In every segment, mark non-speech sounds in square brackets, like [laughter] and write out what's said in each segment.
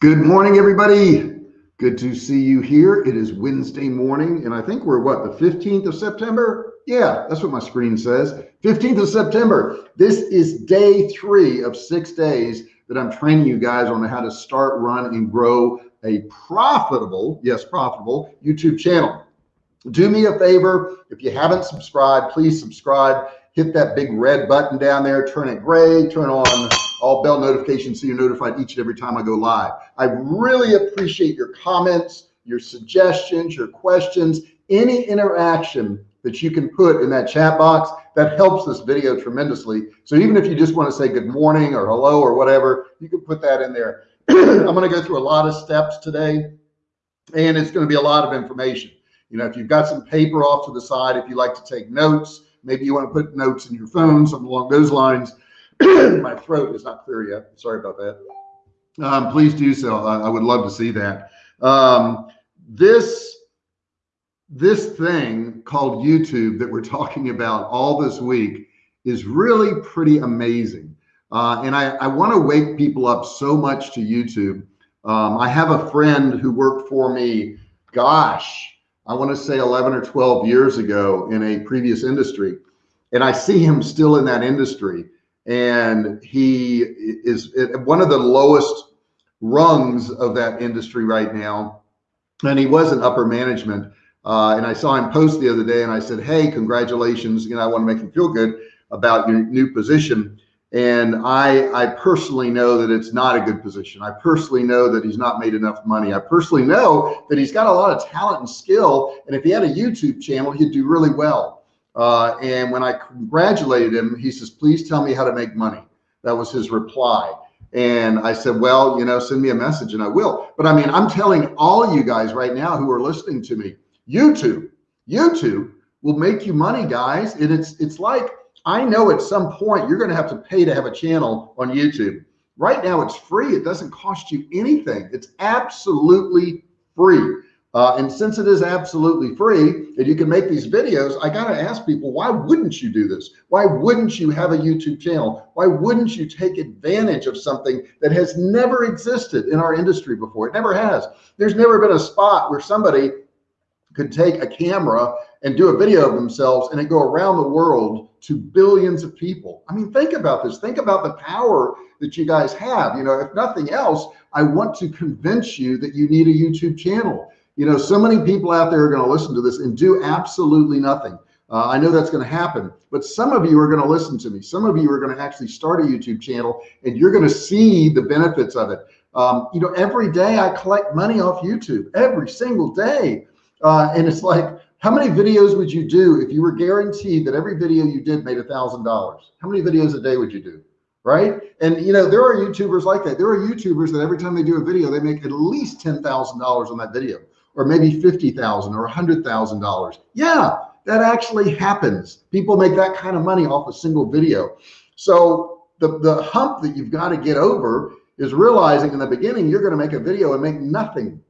Good morning, everybody. Good to see you here. It is Wednesday morning, and I think we're what, the 15th of September? Yeah, that's what my screen says. 15th of September. This is day three of six days that I'm training you guys on how to start, run, and grow a profitable, yes, profitable YouTube channel. Do me a favor. If you haven't subscribed, please subscribe. Hit that big red button down there, turn it gray, turn on all bell notifications so you're notified each and every time I go live. I really appreciate your comments, your suggestions, your questions, any interaction that you can put in that chat box that helps this video tremendously. So even if you just want to say good morning or hello or whatever, you can put that in there. [clears throat] I'm going to go through a lot of steps today and it's going to be a lot of information. You know, if you've got some paper off to the side, if you like to take notes, maybe you want to put notes in your phone, something along those lines. [coughs] My throat is not clear yet. Sorry about that. Um, please do so. I, I, would love to see that. Um, this this thing called YouTube that we're talking about all this week is really pretty amazing. Uh, and I, I want to wake people up so much to YouTube. Um, I have a friend who worked for me, gosh, I want to say 11 or 12 years ago in a previous industry. And I see him still in that industry. And he is one of the lowest rungs of that industry right now. And he was in upper management. Uh, and I saw him post the other day and I said, Hey, congratulations. You know, I want to make you feel good about your new position. And I, I personally know that it's not a good position. I personally know that he's not made enough money. I personally know that he's got a lot of talent and skill. And if he had a YouTube channel, he'd do really well. Uh, and when I congratulated him, he says, please tell me how to make money. That was his reply. And I said, well, you know, send me a message and I will. But I mean, I'm telling all you guys right now who are listening to me, YouTube, YouTube will make you money, guys. And it's, it's like, I know at some point you're going to have to pay to have a channel on YouTube. Right now it's free. It doesn't cost you anything. It's absolutely free. Uh, and since it is absolutely free and you can make these videos, I got to ask people, why wouldn't you do this? Why wouldn't you have a YouTube channel? Why wouldn't you take advantage of something that has never existed in our industry before? It never has. There's never been a spot where somebody could take a camera and do a video of themselves and it go around the world to billions of people. I mean, think about this. Think about the power that you guys have. You know, if nothing else, I want to convince you that you need a YouTube channel. You know, so many people out there are going to listen to this and do absolutely nothing. Uh, I know that's going to happen, but some of you are going to listen to me. Some of you are going to actually start a YouTube channel and you're going to see the benefits of it. Um, you know, every day I collect money off YouTube every single day. Uh, and it's like, how many videos would you do if you were guaranteed that every video you did made a thousand dollars? How many videos a day would you do? Right. And you know, there are YouTubers like that. There are YouTubers that every time they do a video, they make at least $10,000 on that video or maybe 50,000 or $100,000. Yeah, that actually happens. People make that kind of money off a single video. So the, the hump that you've got to get over is realizing in the beginning, you're going to make a video and make nothing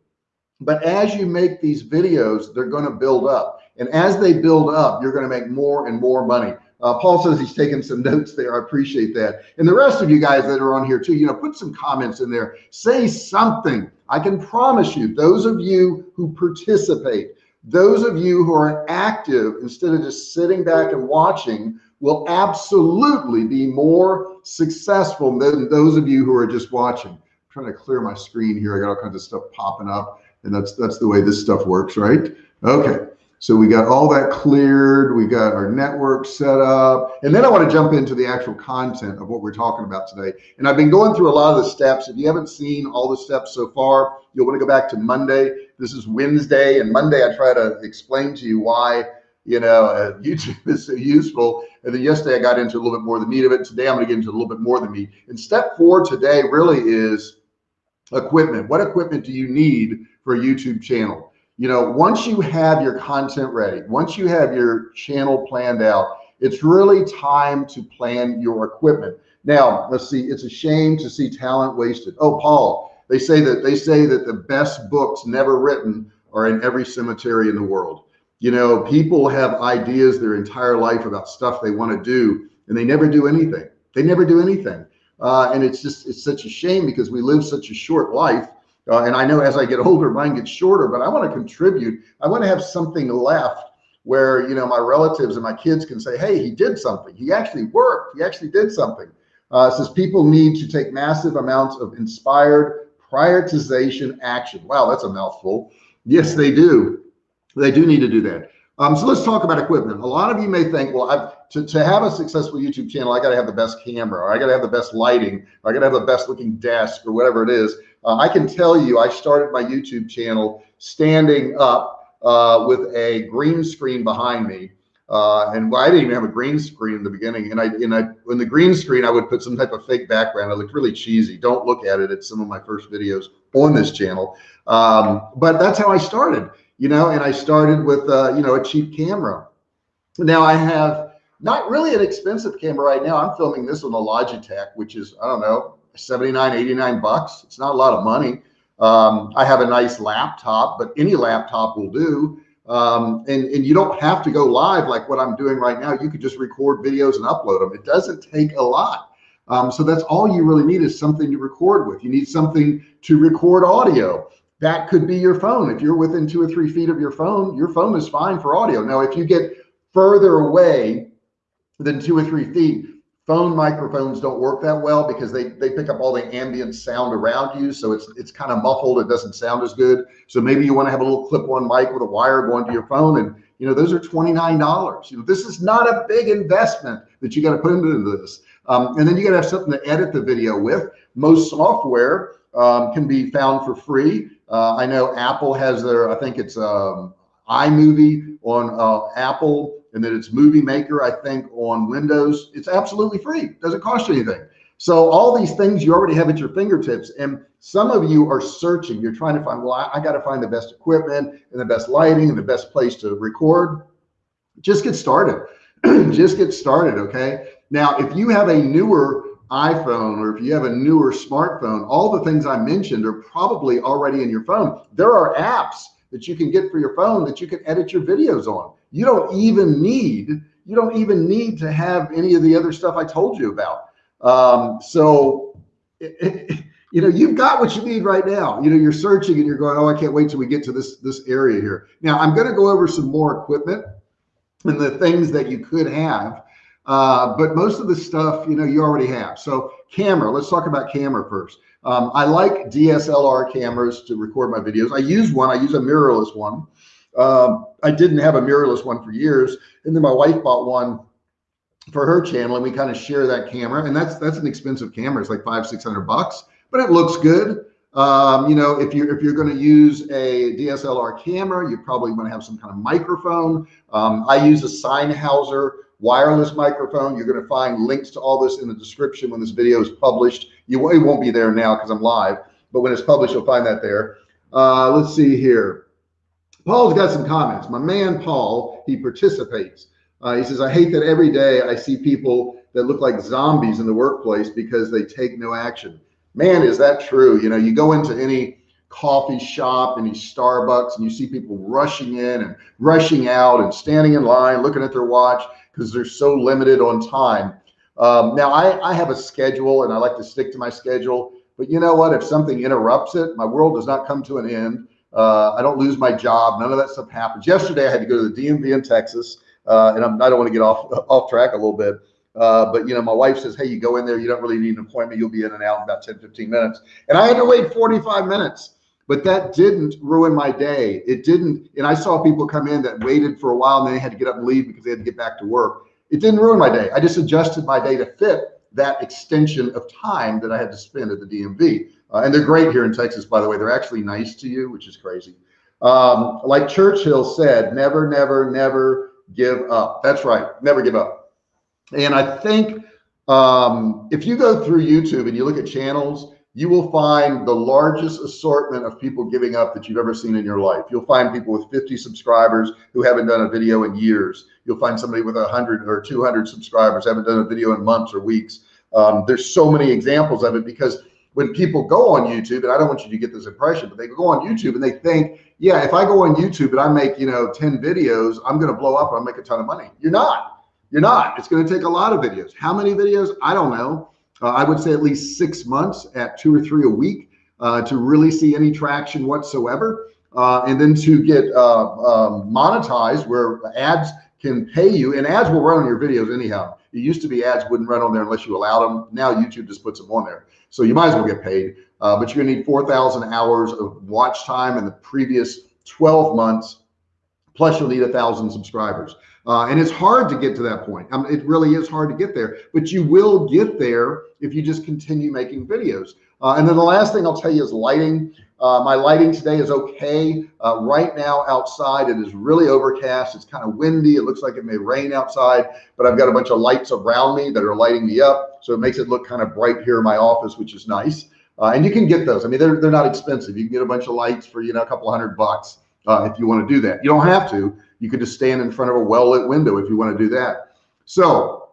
but as you make these videos, they're going to build up. And as they build up, you're going to make more and more money. Uh, Paul says he's taking some [laughs] notes there. I appreciate that. And the rest of you guys that are on here too, you know, put some comments in there. Say something. I can promise you, those of you who participate, those of you who are active instead of just sitting back and watching will absolutely be more successful than those of you who are just watching. I'm trying to clear my screen here. I got all kinds of stuff popping up and that's that's the way this stuff works right okay so we got all that cleared we got our network set up and then I want to jump into the actual content of what we're talking about today. And I've been going through a lot of the steps. If you haven't seen all the steps so far you'll want to go back to Monday. This is Wednesday and Monday I try to explain to you why you know uh, [laughs] YouTube is so useful. And then yesterday I got into a little bit more of the meat of it. Today I'm going to get into a little bit more the meat. And step four today really is equipment. What equipment do you need for a YouTube channel. You know, once you have your content ready, once you have your channel planned out, it's really time to plan your equipment. Now, let's see, it's a shame to see talent wasted. Oh, Paul, they say that they say that the best books never written are in every cemetery in the world. You know, people have ideas their entire life about stuff they want to do and they never do anything. They never do anything. Uh, and it's just, it's such a shame because we live such a short life Uh, and I know as I get older, mine gets shorter, but I want to contribute. I want to have something left where, you know, my relatives and my kids can say, Hey, he did something. He actually worked. He actually did something. Uh, says people need to take massive amounts of inspired prioritization action. Wow, that's a mouthful. Yes, they do. They do need to do that. Um, so let's talk about equipment. A lot of you may think, well, I've, to, to have a successful YouTube channel, I got to have the best camera, or I got to have the best lighting, or I got to have the best looking desk, or whatever it is. Uh, I can tell you, I started my YouTube channel standing up uh, with a green screen behind me. Uh, and I didn't even have a green screen in the beginning. And I, and I, in the green screen, I would put some type of fake background. It looked really cheesy. Don't look at it. It's some of my first videos on this channel. Um, but that's how I started, you know, and I started with, uh, you know, a cheap camera. Now I have not really an expensive camera right now. I'm filming this on a Logitech, which is, I don't know, 79, 89 bucks. It's not a lot of money. Um, I have a nice laptop, but any laptop will do. Um, and, and you don't have to go live like what I'm doing right now. You could just record videos and upload them. It doesn't take a lot. Um, so that's all you really need is something to record with. You need something to record audio. That could be your phone. If you're within two or three feet of your phone, your phone is fine for audio. Now, if you get further away than two or three feet, phone microphones don't work that well because they they pick up all the ambient sound around you. So it's it's kind of muffled. It doesn't sound as good. So maybe you want to have a little clip-on mic with a wire going to your phone and you know those are $29 you know this is not a big investment that you got to put into this. Um, and then you got to have something to edit the video with. Most software um, can be found for free. Uh, I know Apple has their I think it's um, iMovie on uh, Apple and then it's movie maker i think on windows it's absolutely free. Doesn't cost you anything. So all these things you already have at your fingertips and some of you are searching. You're trying to find well i, I got to find the best equipment and the best lighting and the best place to record. Just get started. [clears throat] Just get started okay? Now if you have a newer iphone or if you have a newer smartphone all the things i mentioned are probably already in your phone. There are apps that you can get for your phone that you can edit your videos on you don't even need you don't even need to have any of the other stuff I told you about. Um, so, it, [laughs] it, you know, you've got what you need right now. You know, you're searching and you're going, oh, I can't wait till we get to this this area here. Now, I'm going to go over some more equipment and the things that you could have. Uh, but most of the stuff, you know, you already have. So camera, let's talk about camera first. Um, I like DSLR cameras to record my videos. I use one, I use a mirrorless one. Um, I didn't have a mirrorless one for years. And then my wife bought one for her channel and we kind of share that camera. And that's, that's an expensive camera. It's like five, 600 bucks, but it looks good. Um, you know, if you're, if you're going to use a DSLR camera, you probably want to have some kind of microphone. Um, I use a Sennheiser wireless microphone. You're going to find links to all this in the description when this video is published. You it won't be there now because I'm live, but when it's published, you'll find that there. Uh, let's see here. Paul's got some comments. My man, Paul, he participates. Uh, he says, I hate that every day I see people that look like zombies in the workplace because they take no action. Man, is that true? You know, you go into any coffee shop, any Starbucks, and you see people rushing in and rushing out and standing in line, looking at their watch because they're so limited on time. Um, now, I, I have a schedule and I like to stick to my schedule. But you know what? If something interrupts it, my world does not come to an end. Uh, I don't lose my job. None of that stuff happens. Yesterday, I had to go to the DMV in Texas, uh, and I'm, I do not want to get off [laughs] off track a little bit. Uh, but you know, my wife says, "Hey, you go in there. You don't really need an appointment. You'll be in and out in about 10, 15 minutes." And I had to wait 45 minutes. But that didn't ruin my day. It didn't. And I saw people come in that waited for a while and they had to get up and leave because they had to get back to work. It didn't ruin my day. I just adjusted my day to fit that extension of time that I had to spend at the DMV. Uh, and they're great here in Texas, by the way. They're actually nice to you, which is crazy. Um, like Churchill said, never, never, never give up. That's right. Never give up. And I think um, if you go through YouTube and you look at channels, you will find the largest assortment of people giving up that you've ever seen in your life. You'll find people with 50 subscribers who haven't done a video in years. You'll find somebody with 100 or 200 subscribers, haven't done a video in months or weeks. Um, there's so many examples of it because when people go on YouTube, and I don't want you to get this impression, but they go on YouTube and they think, yeah, if I go on YouTube and I make, you know, 10 videos, I'm going to blow up and I'll make a ton of money. You're not. You're not. It's going to take a lot of videos. How many videos? I don't know. Uh, I would say at least six months at two or three a week. uh, to really see any traction whatsoever. Uh, and then to get uh, um, monetized where ads can pay you and ads will run on your videos anyhow. It used to be ads wouldn't run on there unless you allowed them. Now YouTube just puts them on there. So you might as well get paid. Uh, but you're gonna need 4,000 hours of watch time in the previous 12 months. Plus you'll need a thousand subscribers. Uh, and it's hard to get to that point. Um, it really is hard to get there, but you will get there if you just continue making videos. Uh, and then the last thing I'll tell you is lighting. Uh, my lighting today is okay. Uh, right now outside, it is really overcast. It's kind of windy. It looks like it may rain outside, but I've got a bunch of lights around me that are lighting me up. So it makes it look kind of bright here in my office, which is nice. Uh, and you can get those. I mean, they're, they're not expensive. You can get a bunch of lights for, you know, a couple hundred bucks uh, if you want to do that. You don't have to. You could just stand in front of a well-lit window if you want to do that. So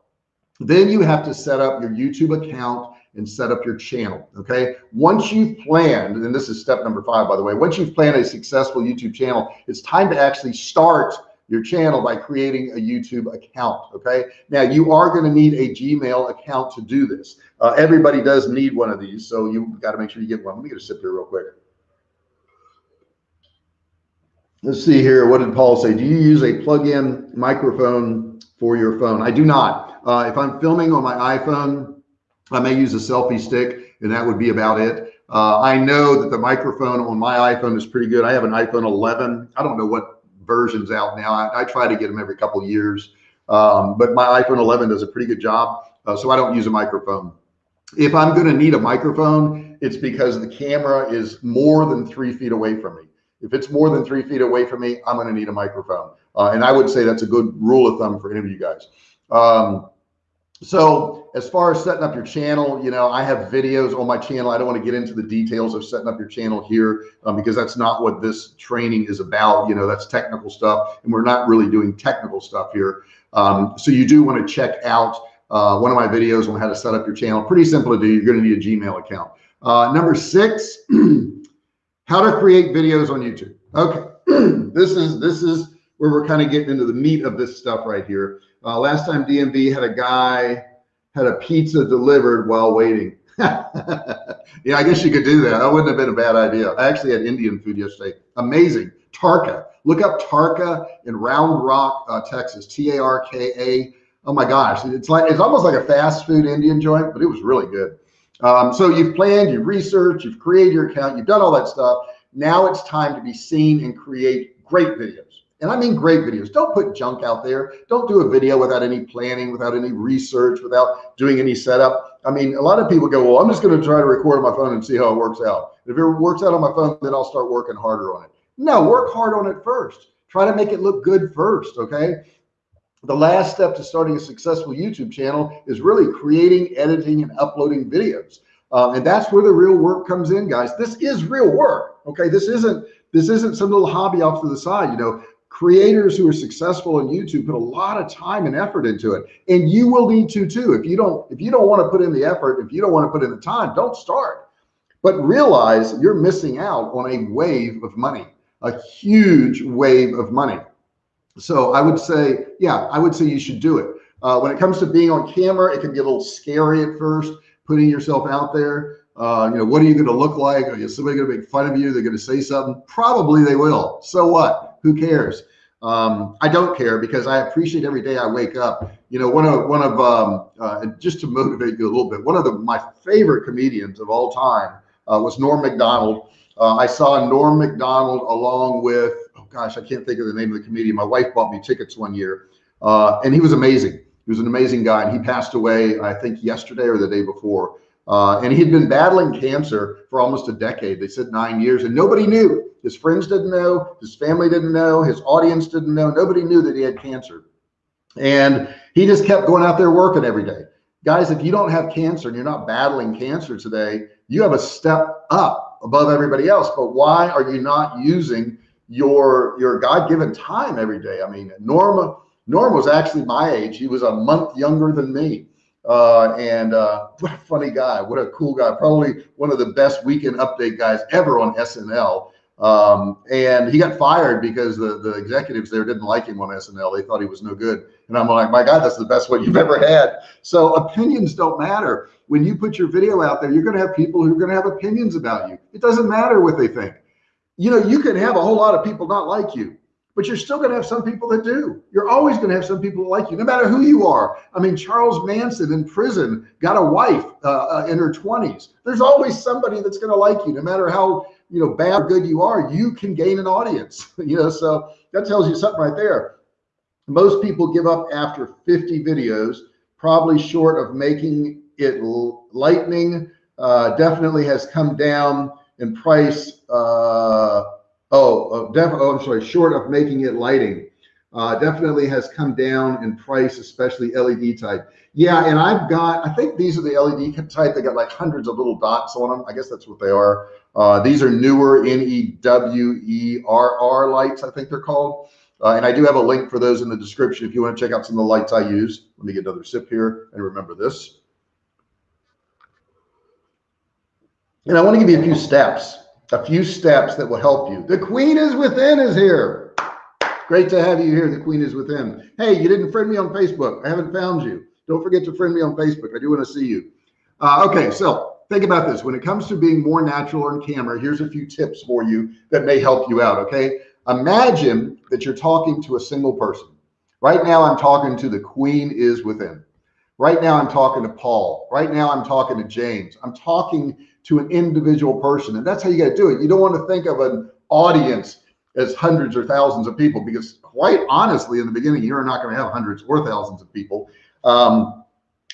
then you have to set up your YouTube account and set up your channel. Okay. Once you've planned, and this is step number five, by the way, once you've planned a successful YouTube channel, it's time to actually start your channel by creating a YouTube account. Okay. Now you are going to need a Gmail account to do this. Uh, everybody does need one of these. So you've got to make sure you get one. Let me get a sip here real quick. Let's see here. What did Paul say? Do you use a plug-in microphone for your phone? I do not. Uh, if I'm filming on my iPhone, I may use a selfie stick and that would be about it. Uh, I know that the microphone on my iPhone is pretty good. I have an iPhone 11. I don't know what version's out now. I, I try to get them every couple years. Um, but my iPhone 11 does a pretty good job. Uh, so I don't use a microphone. If I'm going to need a microphone, it's because the camera is more than three feet away from me. If it's more than three feet away from me, I'm going to need a microphone. Uh, and I would say that's a good rule of thumb for any of you guys. Um, so as far as setting up your channel, you know, I have videos on my channel. I don't want to get into the details of setting up your channel here um, because that's not what this training is about. You know, that's technical stuff and we're not really doing technical stuff here. Um, so you do want to check out uh, one of my videos on how to set up your channel. Pretty simple to do. You're going to need a Gmail account. Uh, number six, [clears throat] how to create videos on YouTube. Okay, [clears throat] this is this is where we're kind of getting into the meat of this stuff right here. Uh, last time DMV had a guy had a pizza delivered while waiting. [laughs] yeah, I guess you could do that. That wouldn't have been a bad idea. I actually had Indian food yesterday. Amazing. Tarka. Look up Tarka in Round Rock, uh, Texas. T A R K A. Oh my gosh, it's like it's almost like a fast food Indian joint, but it was really good. Um, so you've planned, you've researched, you've created your account, you've done all that stuff. Now it's time to be seen and create great videos. And I mean great videos. Don't put junk out there. Don't do a video without any planning, without any research, without doing any setup. I mean, a lot of people go, well, I'm just going to try to record on my phone and see how it works out. If it works out on my phone, then I'll start working harder on it. No, work hard on it first. Try to make it look good first. Okay the last step to starting a successful YouTube channel is really creating, editing, and uploading videos. Um, and that's where the real work comes in, guys. This is real work. Okay. This isn't, this isn't some little hobby off to the side. You know, creators who are successful on YouTube put a lot of time and effort into it. And you will need to too. If you don't, if you don't want to put in the effort, if you don't want to put in the time, don't start. But realize you're missing out on a wave of money, a huge wave of money. So I would say, yeah, I would say you should do it. Uh, when it comes to being on camera, it can be a little scary at first, putting yourself out there. Uh, you know, what are you going to look like? Are you somebody going to make fun of you? They're going to say something. Probably they will. So what? Who cares? Um, I don't care because I appreciate every day I wake up. You know, one of one of um, uh, just to motivate you a little bit. One of the my favorite comedians of all time uh, was Norm Macdonald. Uh, I saw Norm Macdonald along with oh gosh, I can't think of the name of the comedian. My wife bought me tickets one year, uh, and he was amazing. He was an amazing guy, and he passed away, I think, yesterday or the day before. Uh, and he'd been battling cancer for almost a decade. They said nine years, and nobody knew. His friends didn't know, his family didn't know, his audience didn't know. Nobody knew that he had cancer. And he just kept going out there working every day. Guys, if you don't have cancer and you're not battling cancer today, you have a step up above everybody else. But why are you not using your your God-given time every day. I mean, Norma Norm was actually my age. He was a month younger than me. Uh, and uh, what a funny guy. What a cool guy. Probably one of the best weekend update guys ever on SNL. Um, and he got fired because the, the executives there didn't like him on SNL. They thought he was no good. And I'm like, my God, that's the best one you've ever had. So opinions don't matter. when you put your video out there, you're going to have people who are going to have opinions about you. It doesn't matter what they think. You know, you can have a whole lot of people not like you, but you're still going to have some people that do. You're always going to have some people that like you, no matter who you are. I mean, Charles Manson in prison got a wife uh, uh, in her 20s. There's always somebody that's going to like you, no matter how you know bad or good you are. You can gain an audience. [laughs] you know, so that tells you something right there. Most people give up after 50 videos, probably short of making it lightning. Uh, definitely has come down in price. Uh, oh, uh, def oh, I'm sorry, short of making it lighting. Uh, definitely has come down in price, especially LED type. Yeah, and I've got, I think these are the LED type. They got like hundreds of little dots on them. I guess that's what they are. Uh, these are newer N-E-W-E-R-R lights, I think they're called. Uh, and I do have a link for those in the description if you want to check out some of the lights I use. Let me get another sip here and remember this. And I want to give you a few steps, a few steps that will help you. The queen is within is here. Great to have you here. The queen is within. Hey, you didn't friend me on Facebook. I haven't found you. Don't forget to friend me on Facebook. I do want to see you. Uh, okay, so think about this. When it comes to being more natural on camera, here's a few tips for you that may help you out. Okay. Imagine that you're talking to a single person. Right now, I'm talking to the queen is within. Right now, I'm talking to Paul. Right now, I'm talking to James. I'm talking to an individual person. And that's how you got to do it. You don't want to think of an audience as hundreds or thousands of people because quite honestly, in the beginning, you're not going to have hundreds or thousands of people. Um,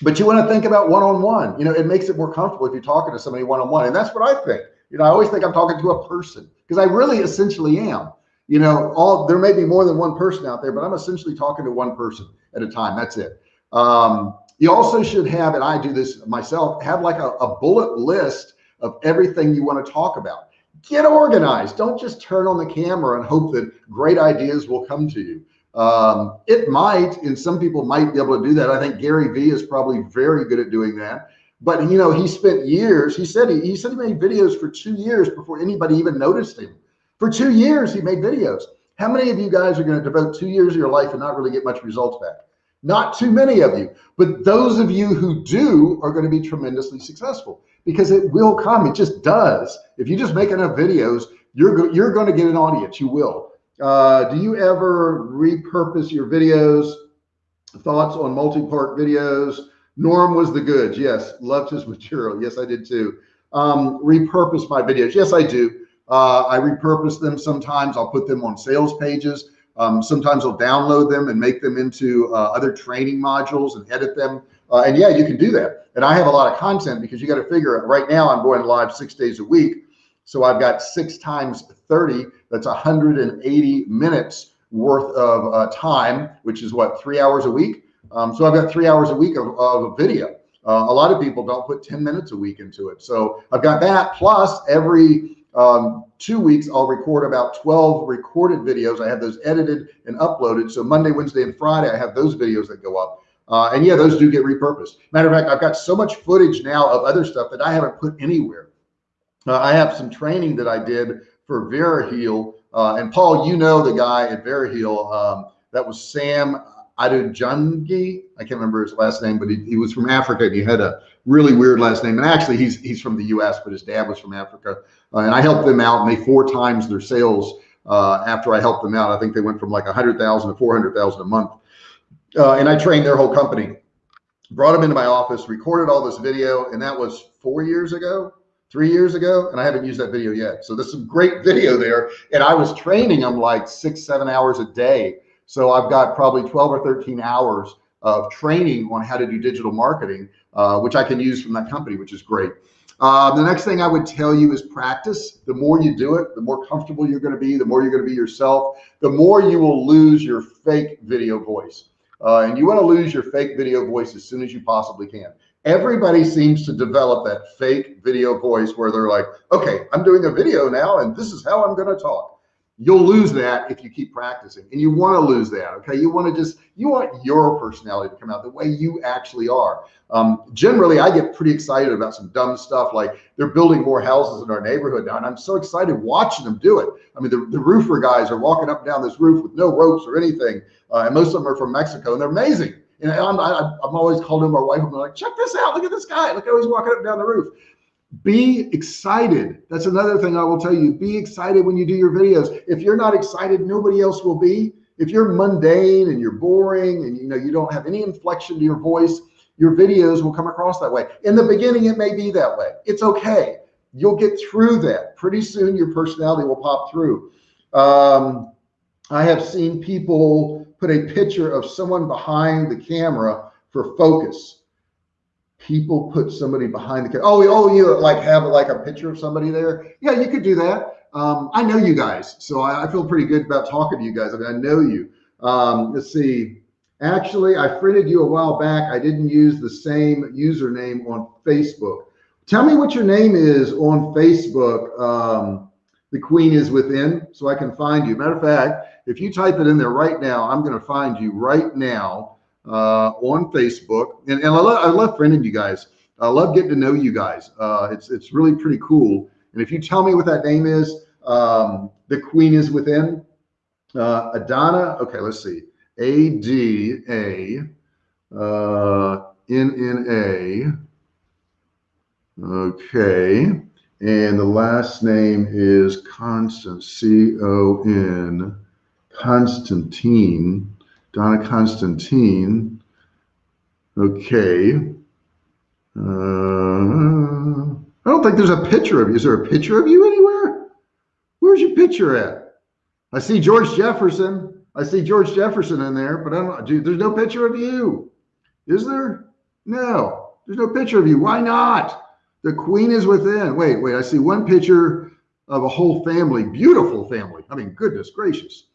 but you want to think about one-on-one, -on -one. you know, it makes it more comfortable if you're talking to somebody one-on-one. -on -one. And that's what I think. You know, I always think I'm talking to a person because I really essentially am you know, all there may be more than one person out there, but I'm essentially talking to one person at a time. That's it. Um, you also should have, and I do this myself, have like a, a bullet list of everything you want to talk about. Get organized. Don't just turn on the camera and hope that great ideas will come to you. Um, it might, and some people might be able to do that. I think Gary Vee is probably very good at doing that. But you know, he spent years. He said he, he said he made videos for two years before anybody even noticed him. For two years, he made videos. How many of you guys are going to devote two years of your life and not really get much results back? Not too many of you, but those of you who do are going to be tremendously successful because it will come. It just does. If you just make enough videos, you're go you're going to get an audience. You will. Uh, do you ever repurpose your videos? Thoughts on multi-part videos? Norm was the goods. Yes, loved his [laughs] material. Yes, I did too. Um, repurpose my videos. Yes, I do. Uh, I repurpose them sometimes. I'll put them on sales pages. Um, sometimes I'll download them and make them into uh, other training modules and edit them. Uh, and yeah, you can do that. And I have a lot of content because you got to figure. Right now, I'm going live six days a week. So I've got six times 30. That's 180 minutes worth of uh, time, which is what, three hours a week? Um, so I've got three hours a week of, of video. Uh, a lot of people don't put 10 minutes a week into it. So I've got that plus every um, two weeks, I'll record about 12 recorded videos. I have those edited and uploaded. So Monday, Wednesday, and Friday, I have those videos that go up. Uh, and yeah, those do get repurposed. Matter of fact, I've got so much footage now of other stuff that I haven't put anywhere. Uh, I have some training that I did for VeraHeal. Uh, and Paul, you know the guy at VeraHeal. Um, that was Sam Adujungi. I can't remember his last name, but he, he was from Africa and he had a really weird last name. And actually, he's he's from the U.S., but his dad was from Africa. Uh, and I helped them out, and they four times their sales uh, after I helped them out. I think they went from like a hundred thousand to four hundred thousand a month. Uh, and I trained their whole company. Brought them into my office, recorded all this video, and that was four years ago, three years ago, and I haven't used that video yet. So there's some great video there. And I was training them like six, seven hours a day. So I've got probably 12 or 13 hours of training on how to do digital marketing, uh, which I can use from that company, which is great. Uh, the next thing I would tell you is practice. The more you do it, the more comfortable you're going to be, the more you're going to be yourself, the more you will lose your fake video voice. Uh, and you want to lose your fake video voice as soon as you possibly can. Everybody seems to develop that fake video voice where they're like, okay, I'm doing a video now and this is how I'm going to talk you'll lose that if you keep practicing and you want to lose that okay you want to just you want your personality to come out the way you actually are um, generally i get pretty excited about some dumb stuff like they're building more houses in our neighborhood now and i'm so excited watching them do it i mean the, the roofer guys are walking up and down this roof with no ropes or anything uh, and most of them are from mexico and they're amazing And I'm, I, I'm always calling my wife. and I'm like, check this out. Look at this guy. Look how he's walking up and down the roof. Be excited. That's another thing I will tell you. Be excited when you do your videos. If you're not excited, nobody else will be. If you're mundane and you're boring and you know you don't have any inflection to your voice, your videos will come across that way. In the beginning, it may be that way. It's okay. You'll get through that. Pretty soon, your personality will pop through. Um, I have seen people put a picture of someone behind the camera for focus people put somebody behind the camera. Oh, oh, you like have like a picture of somebody there. Yeah, you could do that. Um, I know you guys, so I, I, feel pretty good about talking to you guys. I mean, I know you. Um, let's see. Actually, I friended you a while back. I didn't use the same username on Facebook. Tell me what your name is on Facebook. Um, the Queen is within, so I can find you. Matter of fact, if you type it in there right now, I'm going to find you right now uh, on Facebook. And, and I, love, I love friending you guys. I love getting to know you guys. Uh, it's, it's really pretty cool. And if you tell me what that name is, um, the queen is within. Uh, Adana, okay, let's see. A D A uh, N N A. Okay. And the last name is Constant, C O N, Constantine. Donna Constantine. Okay. Uh, I don't think there's a picture of you. Is there a picture of you anywhere? Where's your picture at? I see George Jefferson. I see George Jefferson in there, but I don't dude, there's no picture of you. Is there? No, there's no picture of you. Why not? The queen is within. Wait, wait, I see one picture of a whole family, beautiful family. I mean, goodness gracious.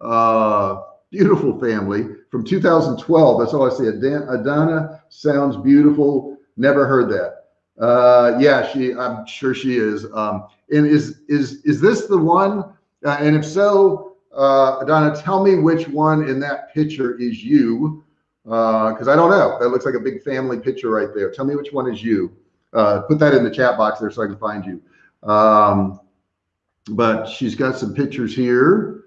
Uh, beautiful family from 2012. That's all I see. Adana sounds beautiful. Never heard that. Uh, yeah, she. I'm sure she is. Um, and is is is this the one? Uh, and if so, uh, Adana, tell me which one in that picture is you, because uh, I don't know. That looks like a big family picture right there. Tell me which one is you. Uh, put that in the chat box there so I can find you. Um, but she's got some pictures here.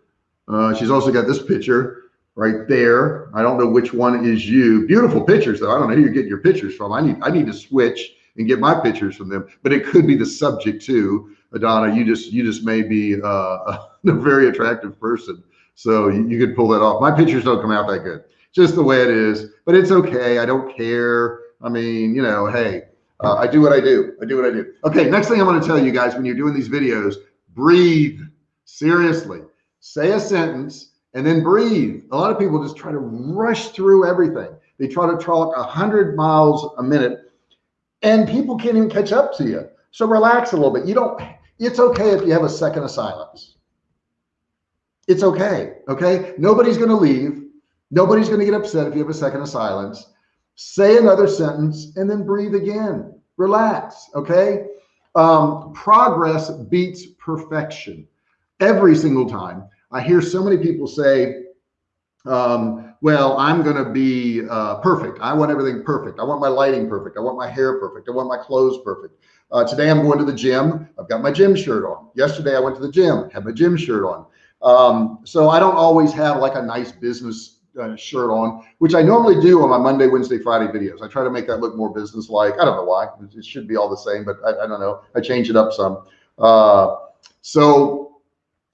Uh, she's also got this picture right there. I don't know which one is you. Beautiful pictures though. I don't know who you're getting your pictures from. I need I need to switch and get my pictures from them. But it could be the subject too. Adana, you just you just may be uh, [laughs] a very attractive person, so you, you could pull that off. My pictures don't come out that good, just the way it is. But it's okay. I don't care. I mean, you know, hey, uh, I do what I do. I do what I do. Okay, next thing I'm going to tell you guys when you're doing these videos, breathe. Seriously, say a sentence and then breathe. A lot of people just try to rush through everything. They try to talk 100 miles a minute and people can't even catch up to you. So relax a little bit. You don't, it's okay if you have a second of silence. It's okay. Okay. Nobody's going to leave. Nobody's going to get upset if you have a second of silence. Say another sentence and then breathe again. Relax. Okay. Um, progress beats perfection every single time. I hear so many people say, um, well, I'm going to be uh, perfect. I want everything perfect. I want my lighting perfect. I want my hair perfect. I want my clothes perfect. Uh, today I'm going to the gym. I've got my gym shirt on. Yesterday I went to the gym, had my gym shirt on. Um, so I don't always have like a nice business uh, shirt on, which I normally do on my Monday, Wednesday, Friday videos. I try to make that look more business-like. I don't know why. It should be all the same, but I, I don't know. I change it up some. Uh, so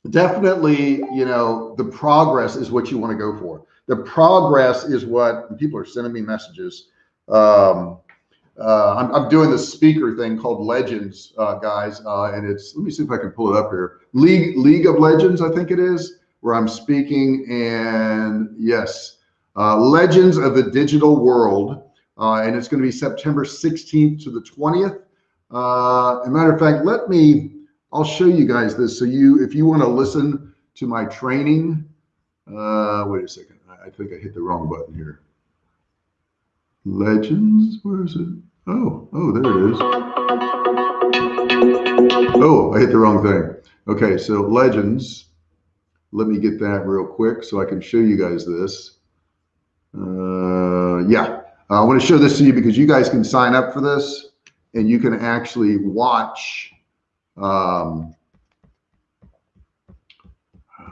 definitely, you know, the progress is what you want to go for. The progress is what people are sending me messages. Um, uh, I'm, I'm, doing this speaker thing called Legends, uh, guys, uh, and it's let me see if I can pull it up here. League League of Legends, I think it is, where I'm speaking, and yes, uh, Legends of the Digital World, uh, and it's going to be September 16th to the 20th. Uh, a matter of fact, let me I'll show you guys this. So you, if you want to listen to my training, uh, wait a second. I think I hit the wrong button here. Legends, where is it? Oh, oh, there it is. Oh, I hit the wrong thing. Okay, so Legends. Let me get that real quick so I can show you guys this. Uh, yeah, I want to show this to you because you guys can sign up for this and you can actually watch um,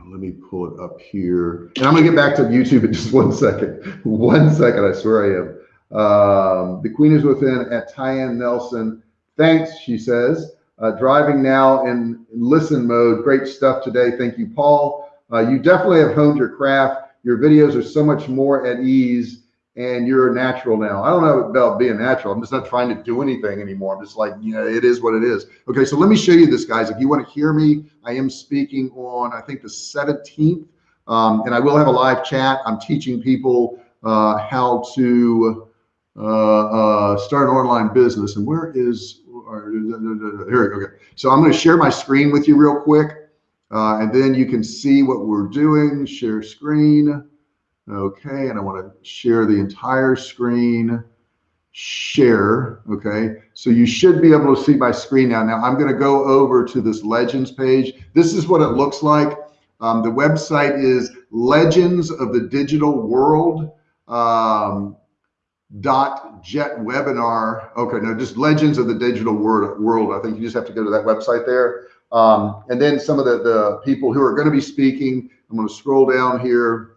let me pull it up here. And I'm gonna get back to YouTube in [laughs] just one second. One second, I swear I am. Um, the Queen is within at Tyann Nelson. Thanks, she says. Uh, driving now in listen mode. Great stuff today. Thank you, Paul. Uh, you definitely have honed your craft. Your videos are so much more at ease and you're natural now. I don't know about being natural. I'm just not trying to do anything anymore. I'm just like, you know, it is what it is. Okay, so let me show you this, guys. If you want to hear me, I am speaking on, I think the 17th, um, and I will have a live chat. I'm teaching people uh, how to uh, uh, start an online business. And where is, here, okay. So I'm going to share my screen with you real quick, uh, and then you can see what we're doing. Share screen. Okay, and I want to share the entire screen. Share. Okay, so you should be able to see my screen now. Now I'm going to go over to this Legends page. This is what it looks like. Um, the website is Legends of the Digital World. Um, dot jet webinar okay no just legends of the digital world world i think you just have to go to that website there um, and then some of the the people who are going to be speaking i'm going to scroll down here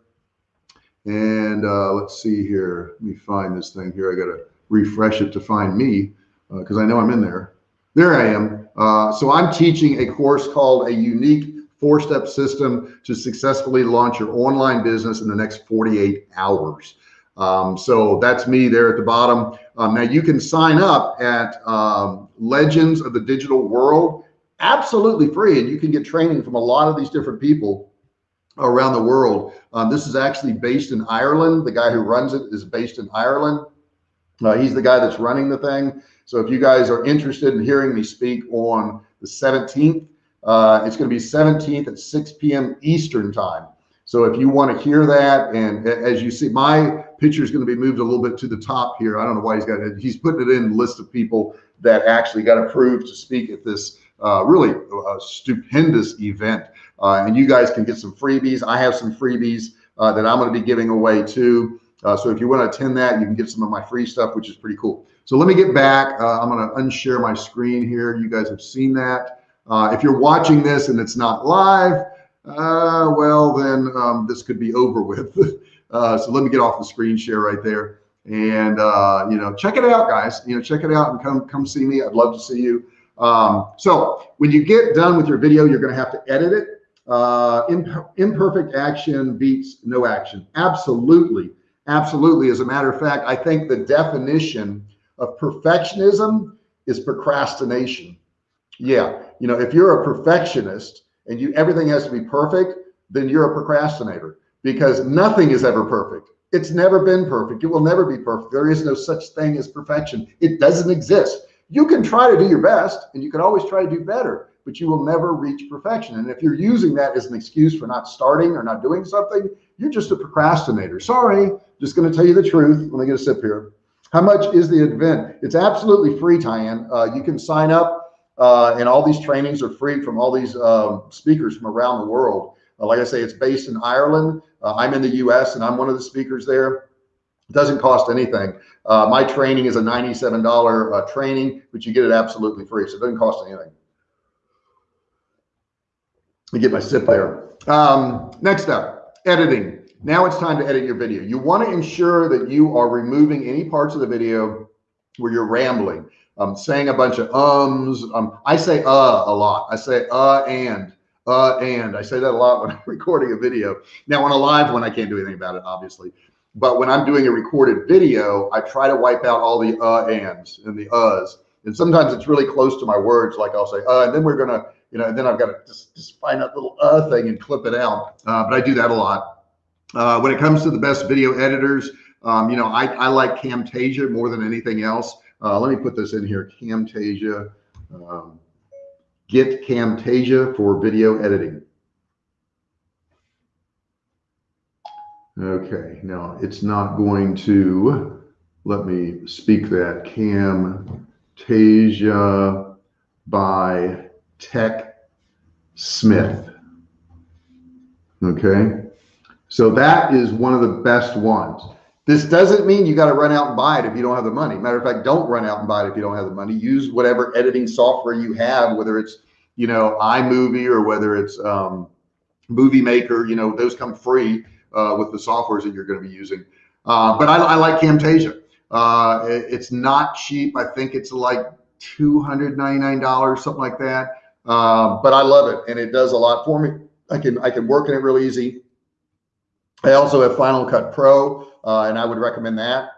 and uh, let's see here. Let me find this thing here. I got to refresh it to find me because uh, I know I'm in there. There I am. Uh, so I'm teaching a course called a unique four-step system to successfully launch your online business in the next 48 hours. Um, so that's me there at the bottom. Um, now you can sign up at um, Legends of the Digital World, absolutely free, and you can get training from a lot of these different people around the world. Um, this is actually based in Ireland. The guy who runs it is based in Ireland. Uh, he's the guy that's running the thing. So if you guys are interested in hearing me speak on the 17th, uh, it's going to be 17th at 6 p.m. Eastern time. So if you want to hear that, and as you see, my picture is going to be moved a little bit to the top here. I don't know why he's got it. He's putting it in the list of people that actually got approved to speak at this uh, really uh, stupendous event. Uh, and you guys can get some freebies. I have some freebies uh, that I'm going to be giving away too. Uh, so if you want to attend that, you can get some of my free stuff, which is pretty cool. So let me get back. Uh, I'm going to unshare my screen here. You guys have seen that. Uh, if you're watching this and it's not live, uh, well, then um, this could be over with. [laughs] so let me get off the screen share right there. And, you know, check it out, guys. You know, check it out and come, come see me. I'd love to see you. Um, so when you get done with your video, you're going to have to edit it uh, imp imperfect action beats no action. Absolutely. Absolutely. As a matter of fact, I think the definition of perfectionism is procrastination. Yeah. You know, if you're a perfectionist and you everything has to be perfect, then you're a procrastinator because nothing is ever perfect. It's never been perfect. It will never be perfect. There is no such thing as perfection. It doesn't exist. You can try to do your best and you can always try to do better but you will never reach perfection. And if you're using that as an excuse for not starting or not doing something, you're just a procrastinator. Sorry, just going to tell you the truth. Let me get a sip here. How much is the event? It's absolutely free, Tyann. Uh, you can sign up, uh, and all these trainings are free from all these um, speakers from around the world. Uh, like I say, it's based in Ireland. Uh, I'm in the US, and I'm one of the speakers there. It doesn't cost anything. Uh, my training is a $97 uh, training, but you get it absolutely free, so it doesn't cost anything. Let me get my sip there. Um, next up, editing. Now it's time to edit your video. You want to ensure that you are removing any parts of the video where you're rambling, um, saying a bunch of ums. Um, I say uh a lot. I say uh and uh and I say that a lot when [laughs] I'm recording a video. Now on a live one, I can't do anything about it, obviously. But when I'm doing a recorded video, I try to wipe out all the uh ands and the uhs. And sometimes it's really close to my words, like I'll say, uh, and then we're gonna you know, and then I've got to just, just find that little uh thing and clip it out. Uh, but I do that a lot. Uh, when it comes to the best video editors, um, you know, I, I like Camtasia more than anything else. Uh, let me put this in here, Camtasia. Um, get Camtasia for video editing. Okay, now it's not going to let me speak that Camtasia by Tech Smith. Okay. So that is one of the best ones. This doesn't mean you got to run out and buy it if you don't have the money. Matter of fact, don't run out and buy it if you don't have the money. Use whatever editing software you have, whether it's, you know, iMovie or whether it's, um, movie maker, you know, those come free uh, with the softwares that you're going to be using. Uh, but I, I, like Camtasia. Uh, it, it's not cheap. I think it's like $299, something like that. Uh, but I love it and it does a lot for me. I can, I can work in it real easy. I also have Final Cut Pro uh, and I would recommend that.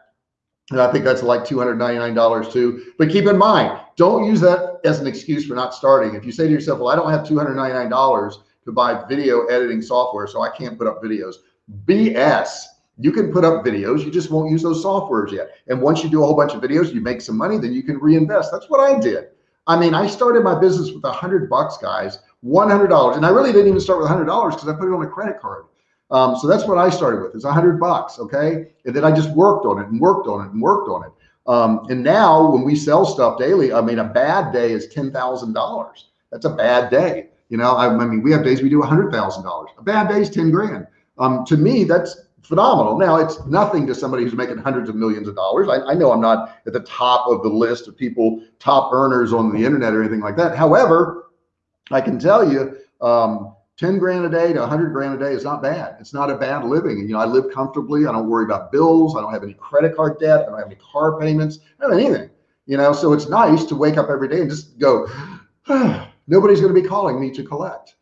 And I think that's like $299 too. But keep in mind, don't use that as an excuse for not starting. If you say to yourself, well, I don't have $299 to buy video editing software, so I can't put up videos. BS. You can put up videos, you just won't use those softwares yet. And once you do a whole bunch of videos, you make some money, then you can reinvest. That's what I did. I mean, I started my business with a hundred bucks, guys, $100. And I really didn't even start with a hundred dollars because I put it on a credit card. Um, so that's what I started with is a hundred bucks. Okay. And then I just worked on it and worked on it and worked on it. Um, and now when we sell stuff daily, I mean, a bad day is $10,000. That's a bad day. You know, I, I mean, we have days we do a hundred thousand dollars. A bad day is 10 grand. Um, to me, that's phenomenal. Now it's nothing to somebody who's making hundreds of millions of dollars. I, I, know I'm not at the top of the list of people, top earners on the internet or anything like that. However, I can tell you, um, 10 grand a day to 100 grand a day is not bad. It's not a bad living. You know, I live comfortably. I don't worry about bills. I don't have any credit card debt. I don't have any car payments. I don't have anything, you know, so it's nice to wake up every day and just go, [sighs] [sighs] nobody's going to be calling me to collect.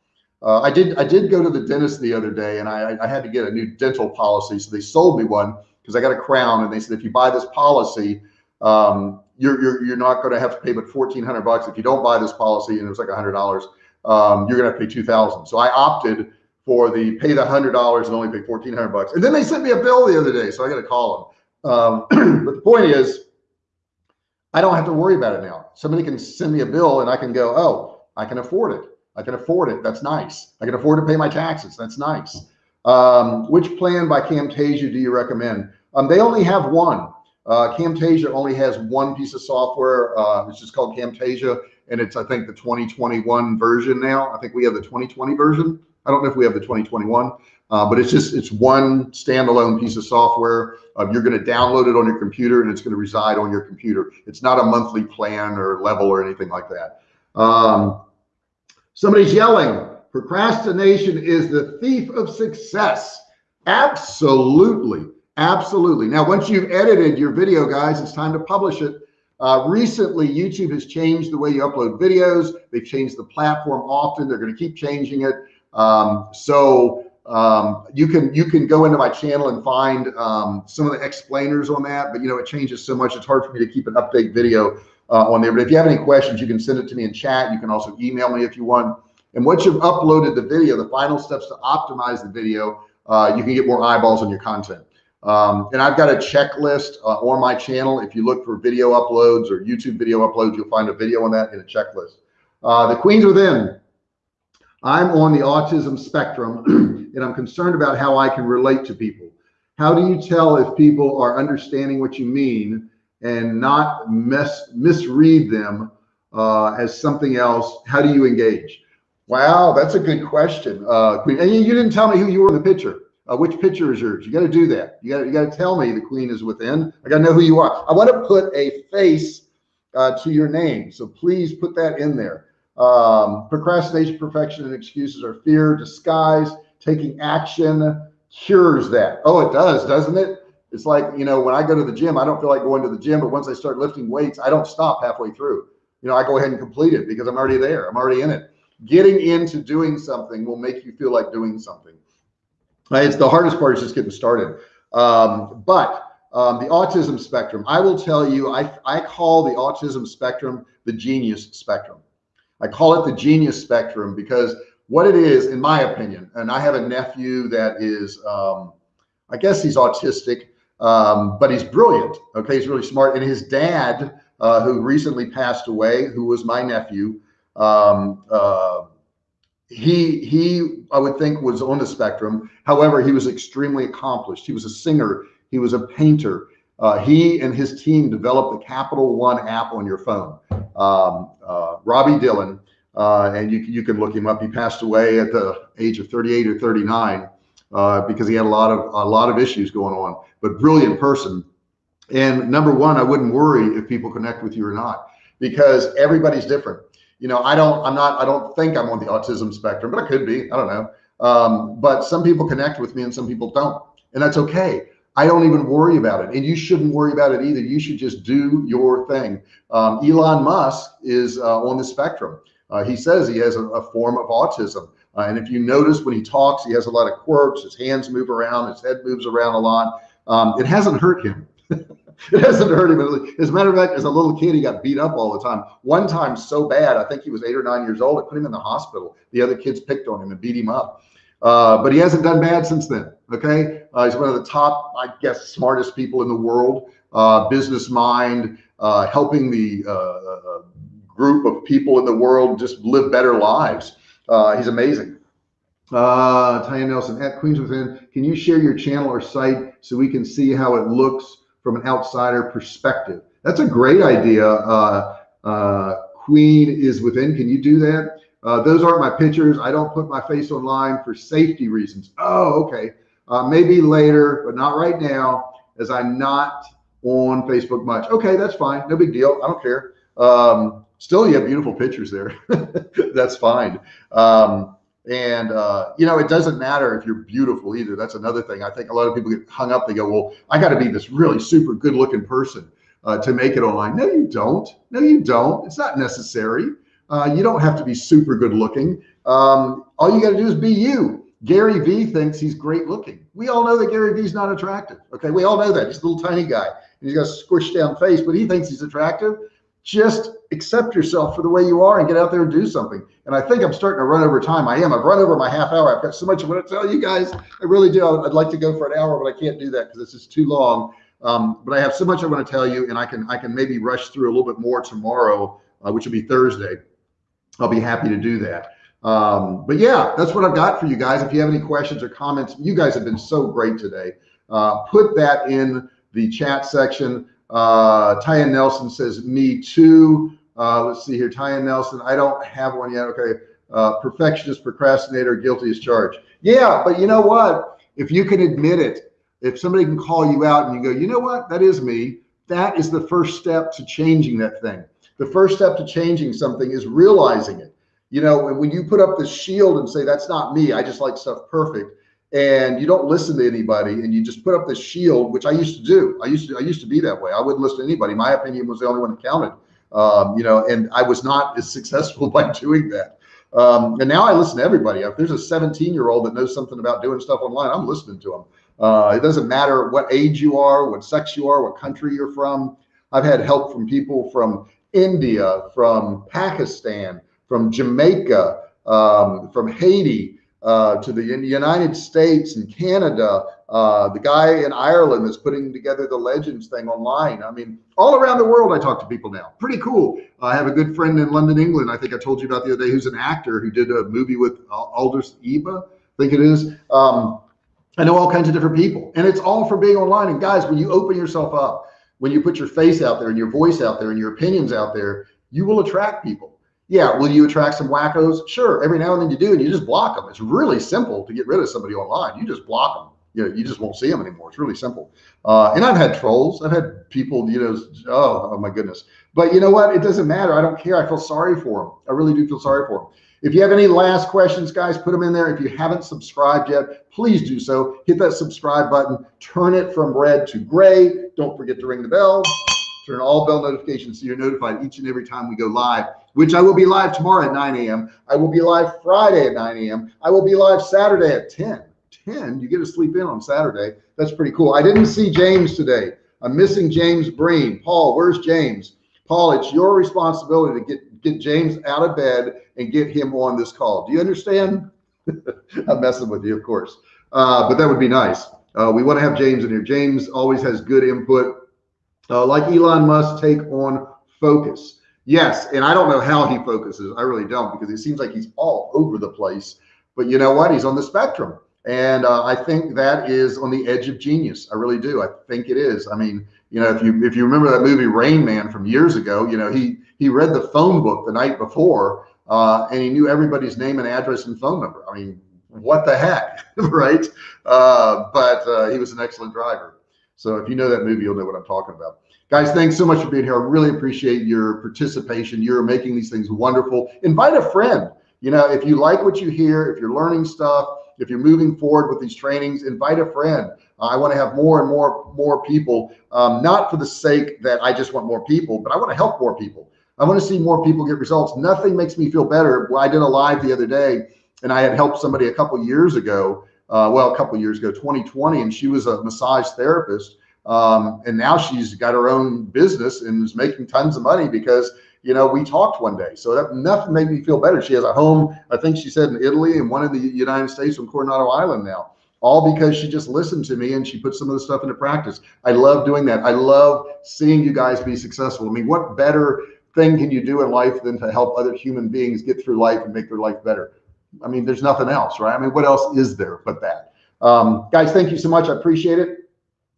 Uh, I did I did go to the dentist the other day and I, I had to get a new dental policy. So they sold me one because I got a crown and they said, if you buy this policy, um, you're, you're, you're not going to have to pay but 1400 bucks. If you don't buy this policy and it was like a hundred dollars, um, you're going to have to pay 2000. So I opted for the pay the hundred dollars and only pay 1400 bucks. And then they sent me a bill the other day. So I got to call them. Um, [clears throat] but the point is, I don't have to worry about it now. Somebody can send me a bill and I can go, oh, I can afford it. I can afford it. That's nice. I can afford to pay my taxes. That's nice. Um, which plan by Camtasia do you recommend? Um, they only have one. Uh, Camtasia only has one piece of software. Uh, it's just called Camtasia, and it's I think the 2021 version now. I think we have the 2020 version. I don't know if we have the 2021, uh, but it's just it's one standalone piece of software. Uh, you're going to download it on your computer, and it's going to reside on your computer. It's not a monthly plan or level or anything like that. Um, Somebody's yelling, procrastination is the thief of success. Absolutely. Absolutely. Now, once you've edited your video, guys, it's time to publish it. Uh, recently, YouTube has changed the way you upload videos. They've changed the platform often. They're going to keep changing it. Um, so um, you can you can go into my channel and find um, some of the explainers on that. But you know, it changes so much. It's hard for me to keep an update video uh, on there. But if you have any questions, you can send it to me in chat. You can also email me if you want. And once you've uploaded the video, the final steps to optimize the video, uh, you can get more eyeballs on your content. Um, and I've got a checklist uh, on my channel. If you look for video uploads or YouTube video uploads, you'll find a video on that in a checklist. Uh, the Queens Within. I'm on the autism spectrum [clears throat] and I'm concerned about how I can relate to people. How do you tell if people are understanding what you mean and not mis misread them uh, as something else? How do you engage? Wow, that's a good question. Uh, Queen, and you, you didn't tell me who you were in the picture. Uh, which picture is yours? You got to do that. You got you to tell me the queen is within. I got to know who you are. I want to put a face uh, to your name, so please put that in there. Um, procrastination, perfection, and excuses are fear, disguise. Taking action cures that. Oh, it does, doesn't it? It's like, you know, when I go to the gym, I don't feel like going to the gym, but once I start lifting weights, I don't stop halfway through. You know, I go ahead and complete it because I'm already there. I'm already in it. Getting into doing something will make you feel like doing something. It's the hardest part is just getting started. Um, but um, the autism spectrum, I will tell you, I, I call the autism spectrum the genius spectrum. I call it the genius spectrum because what it is, in my opinion, and I have a nephew that is, um, I guess he's autistic, um, but he's brilliant. Okay, he's really smart. And his dad, uh, who recently passed away, who was my nephew, um, uh, he he I would think was on the spectrum. However, he was extremely accomplished. He was a singer. He was a painter. Uh, he and his team developed the Capital One app on your phone. Um, uh, Robbie Dillon, uh, and you you can look him up. He passed away at the age of 38 or 39 uh, because he had a lot of a lot of issues going on but brilliant person. And number one, I wouldn't worry if people connect with you or not, because everybody's different. You know, I don't, I'm not, I don't think I'm on the autism spectrum, but I could be, I don't know. Um, but some people connect with me and some people don't, and that's okay. I don't even worry about it, and you shouldn't worry about it either. You should just do your thing. Um, Elon Musk is uh, on the spectrum. Uh, he says he has a, a form of autism. Uh, and if you notice when he talks, he has a lot of quirks. His hands move around, his head moves around a lot. Um, it hasn't hurt him. [laughs] it hasn't hurt him. As a matter of fact, as a little kid, he got beat up all the time. One time, so bad, I think he was eight or nine years old. It put him in the hospital. The other kids picked on him and beat him up. Uh, but he hasn't done bad since then. Okay, uh, he's one of the top, I guess, smartest people in the world. Uh, business mind, uh, helping the uh, uh, group of people in the world just live better lives. He's amazing. Uh, Tanya Nelson at Queens Within. Can you share your channel or site so we can see how it looks from an outsider perspective? That's a great idea. Uh, uh, Queen is within. Can you do that? Uh, those aren't my pictures. I don't put my face online for safety reasons. Oh, okay. Uh, maybe later, but not right now, as I'm not on Facebook much. Okay, that's fine. No big deal. I don't care. Um, still, you have beautiful pictures there. [laughs] that's fine. Um, and, uh, you know, it doesn't matter if you're beautiful either. That's another thing. I think a lot of people get hung up. They go, well, I got to be this really super good looking person uh, to make it online. No, you don't. No, you don't. It's not necessary. Uh, you don't have to be super good looking. Um, all you got to do is be you. Gary Vee thinks he's great looking. We all know that Gary Vee's not attractive. Okay. We all know that. He's a little tiny guy and he's got a squished down face, but he thinks he's attractive just accept yourself for the way you are and get out there and do something. And I think I'm starting to run over time. I am. I've run over my half hour. I've got so much I want to tell you guys. I really do. I'd like to go for an hour, but I can't do that because this is too long. Um, but I have so much I want to tell you, and I can I can maybe rush through a little bit more tomorrow, uh, which will be Thursday. I'll be happy to do that. Um, but yeah, that's what I've got for you guys. If you have any questions or comments, you guys have been so great today. Uh, put that in the chat section. Uh, Tyan Nelson says, me too. Uh, let's see here. Tyan Nelson, I don't have one yet. Okay. Uh, perfectionist, procrastinator, guilty as charged. Yeah, but you know what? If you can admit it, if somebody can call you out and you go, you know what? That is me. That is the first step to changing that thing. The first step to changing something is realizing it. You know, when you put up this shield and say, that's not me, I just like stuff perfect and you don't listen to anybody and you just put up this shield, which I used to do. I used to, I used to be that way. I wouldn't listen to anybody. My opinion was the only one that counted. Um, you know, and I was not as successful [laughs] by doing that. Um, and now I listen to everybody. If there's a 17 year old that knows something about doing stuff online, I'm listening to them. Uh, it doesn't matter what age you are, what sex you are, what country you're from. I've had help from people from India, from Pakistan, from Jamaica, um, from Haiti, uh, to the United States and Canada, uh, the guy in Ireland that's putting together the Legends thing online. I mean, all around the world, I talk to people now. Pretty cool. I have a good friend in London, England. I think I told you about the other day, who's an actor who did a movie with Idris Elba, I think it is. Um, I know all kinds of different people, and it's all for being online. And guys, when you open yourself up, when you put your face out there and your voice out there and your opinions out there, you will attract people. Yeah, will you attract some wackos? Sure, every now and then you do, and you just block them. It's really simple to get rid of somebody online. You just block them. You know, you just won't see them anymore. It's really simple. Uh, and I've had trolls. I've had people, you know, oh, oh my goodness. But you know what? It doesn't matter. I don't care. I feel sorry for them. I really do feel sorry for them. If you have any last questions, guys, put them in there. If you haven't subscribed yet, please do so. Hit that subscribe button. Turn it from red to gray. Don't forget to ring the bell. Turn all bell notifications so you're notified each and every time we go live which I will be live tomorrow at 9 a.m. I will be live Friday at 9 a.m. I will be live Saturday at 10. 10, you get to sleep in on Saturday. That's pretty cool. I didn't see James today. I'm missing James Breen. Paul, where's James? Paul, it's your responsibility to get, get James out of bed and get him on this call. Do you understand? [laughs] I'm messing with you, of course. Uh, but that would be nice. Uh, we want to have James in here. James always has good input. Uh, like Elon Musk, take on focus. Yes, and I don't know how he focuses. I really don't because it seems like he's all over the place. But you know what? He's on the spectrum, and uh, I think that is on the edge of genius. I really do. I think it is. I mean, you know, if you if you remember that movie Rain Man from years ago, you know, he he read the phone book the night before, uh, and he knew everybody's name and address and phone number. I mean, what the heck, [laughs] right? Uh, but uh, he was an excellent driver. So if you know that movie, you'll know what I'm talking about. Guys, thanks so much for being here. I really appreciate your participation. You're making these things wonderful. Invite a friend. You know, if you like what you hear, if you're learning stuff, if you're moving forward with these trainings, invite a friend. Uh, I want to have more and more, more people, um, not for the sake that I just want more people, but I want to help more people. I want to see more people get results. Nothing makes me feel better. Well, I did a live the other day and I had helped somebody a couple years ago. Uh, well, a couple years ago, 2020, and she was a massage therapist. Um, and now she's got her own business and is making tons of money because you know, we talked one day. So that nothing made me feel better. She has a home, I think she said in Italy and one in the United States on Coronado Island now, all because she just listened to me and she put some of the stuff into practice. I love doing that. I love seeing you guys be successful. I mean, what better thing can you do in life than to help other human beings get through life and make their life better? I mean, there's nothing else, right? I mean, what else is there but that? Um, guys, thank you so much. I appreciate it.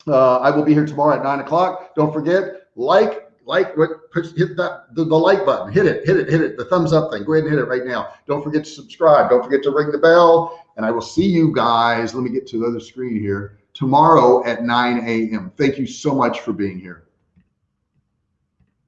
Uh, I will be here tomorrow at nine o'clock. Don't forget, like, like hit that the, the, like button hit it hit it hit it the thumbs up thing go ahead and hit it right now don't forget to subscribe don't forget to ring the bell and i will see you guys let me get to the other screen here tomorrow at 9 a.m thank you so much for being here